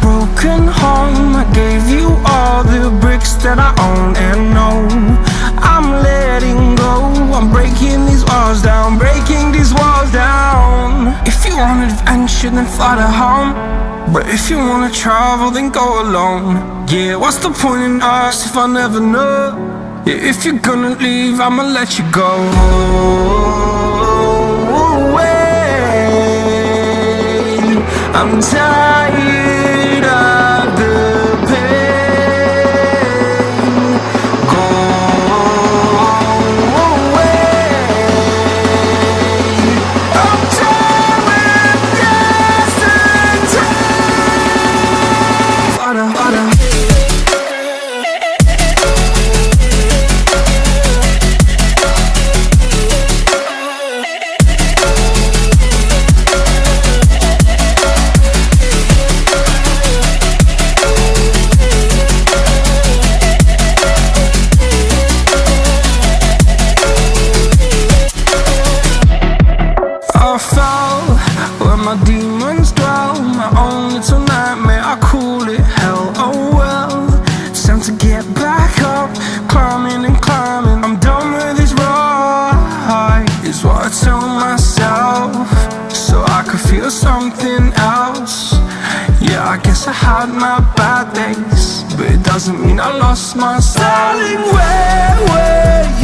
broken home. I gave you all the bricks that I own and know. I'm letting go. I'm breaking these walls down Breaking these walls down. If you want adventure then fly to home. But if you wanna travel then go alone. Yeah, what's the point in us if I never know? Yeah, If you're gonna leave I'ma let you go. I'm tired to get back up. Climbing and climbing, I'm done with this ride. Is what I tell myself So I could feel something else. Yeah, I guess I had my bad days But it doesn't mean I lost myself Darling, where were you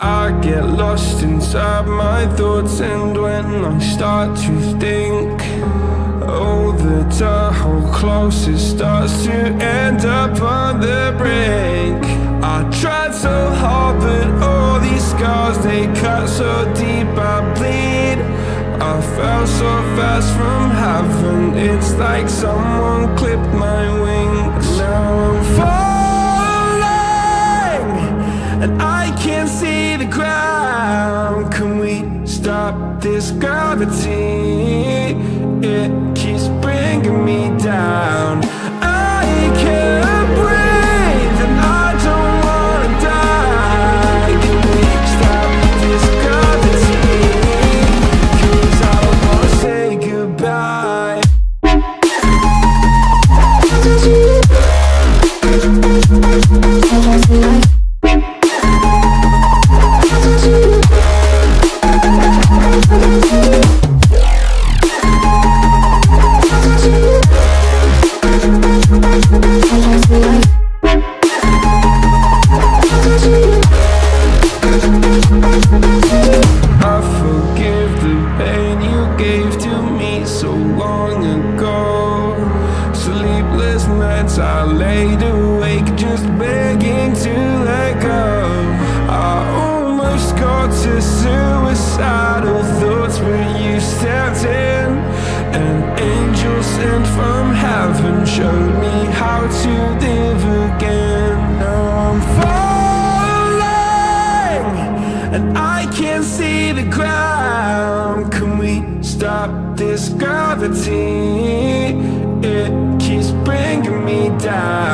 I get lost inside my thoughts and when I start to think Oh, the time how close it starts to end up on the brink. I tried so hard but all these scars they cut so deep I bleed. I fell so fast from heaven It's like someone clipped my wings. Now I'm falling And I can't see this gravity? It keeps bringing me down I can't breathe and I don't wanna die stop this gravity? 'Cause I don't wanna say goodbye Angels sent from heaven showed me how to live again. Now I'm falling, and I can't see the ground. Can we stop this gravity? It keeps bringing me down.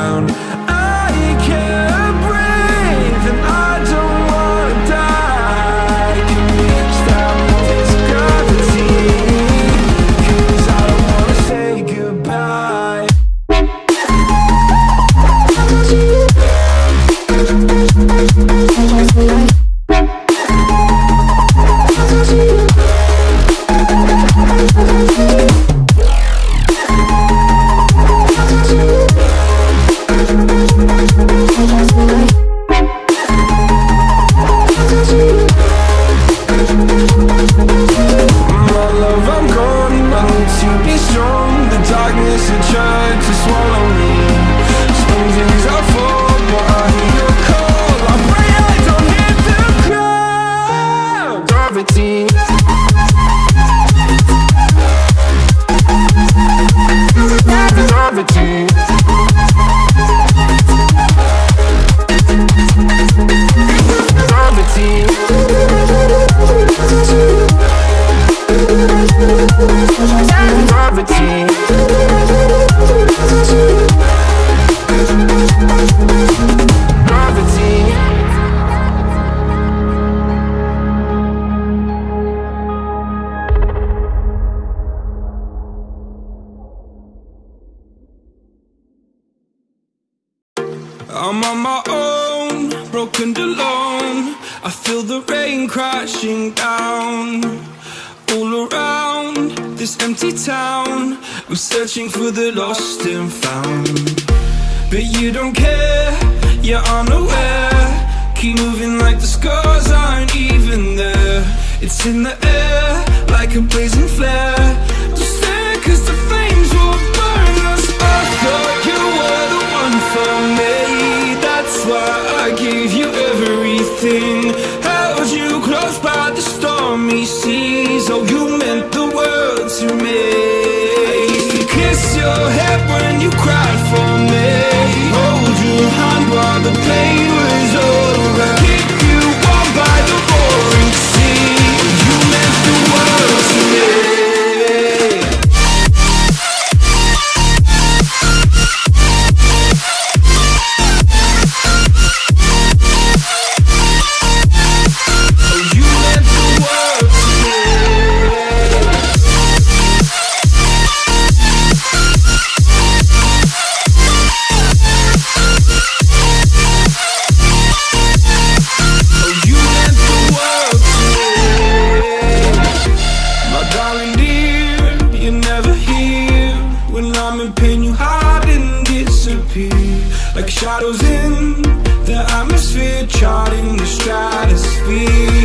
Strong. The darkness had tried to swallow me. The rain crashing down all around this empty town. I'm searching for the lost and found. But you don't care, you're unaware. Keep moving like the scars aren't even there. It's in the air like a blazing flare. Just stare, cause the flames Shadows in the atmosphere, charting the stratosphere.